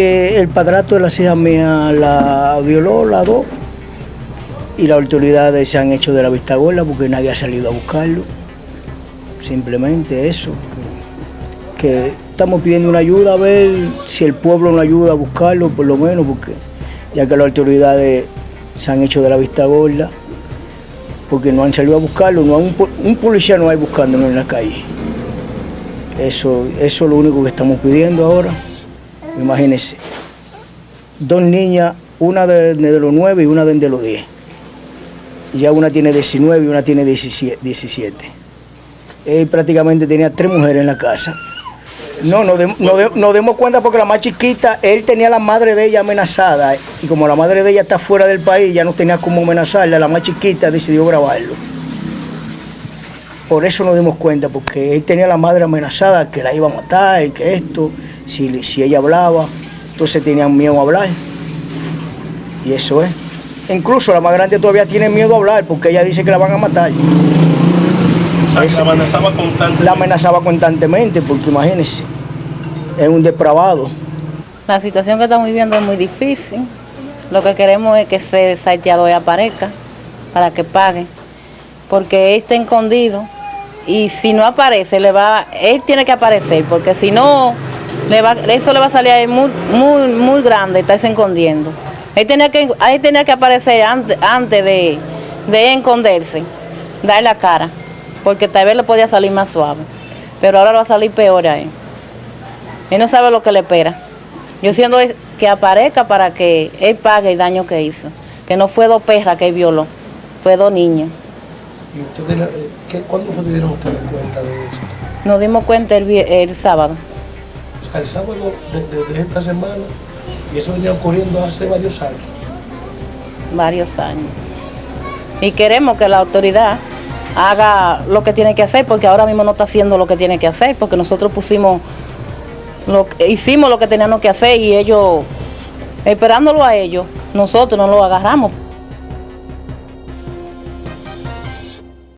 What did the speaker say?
Eh, el padrato de las hijas mías la violó, la dos, y las autoridades se han hecho de la vista gorda porque nadie ha salido a buscarlo. Simplemente eso, que, estamos pidiendo una ayuda a ver si el pueblo nos ayuda a buscarlo, por lo menos, porque ya que las autoridades se han hecho de la vista gorda, porque no han salido a buscarlo, no un policía no hay buscándolo en la calle. Eso, eso es lo único que estamos pidiendo ahora. Imagínense, dos niñas, una de, de los 9 y una de, los 10. Ya una tiene 19 y una tiene 17. 17. Él prácticamente tenía tres mujeres en la casa. No, nos, de- nos dimos cuenta porque la más chiquita, él tenía a la madre de ella amenazada y como la madre de ella está fuera del país, ya no tenía cómo amenazarla, la más chiquita decidió grabarlo. Por eso nos dimos cuenta, porque él tenía a la madre amenazada que la iba a matar y que esto, si, si ella hablaba, entonces tenían miedo a hablar. Y eso es. Incluso la más grande todavía tiene miedo a hablar porque ella dice que la van a matar. O sea, que Ese- la amenazaba constantemente. La amenazaba constantemente porque imagínense, es un depravado. La situación que estamos viviendo es muy difícil. Lo que queremos es que ese salteador aparezca para que pague. Porque él está escondido y si no aparece, le va, él tiene que aparecer, porque si no, le va, eso le va a salir a él muy, muy, muy grande, estarse escondiendo. Él tenía que, tenía que aparecer antes, antes de, de esconderse, dar la cara, porque tal vez le podía salir más suave. Pero ahora le va a salir peor a él. Él no sabe lo que le espera. Yo siento que aparezca para que él pague el daño que hizo. Que no fue dos perras que él violó, fue dos niños. ¿Y ustedes, eh, cuándo que dieron ustedes cuenta de esto? Nos dimos cuenta el, el sábado. El sábado de esta semana, y eso venía ocurriendo hace varios años. varios años. Y queremos que la autoridad haga lo que tiene que hacer, porque ahora mismo no está haciendo lo que tiene que hacer, porque nosotros pusimos, lo, hicimos lo que teníamos que hacer y ellos, esperándolo a ellos, nosotros no lo agarramos.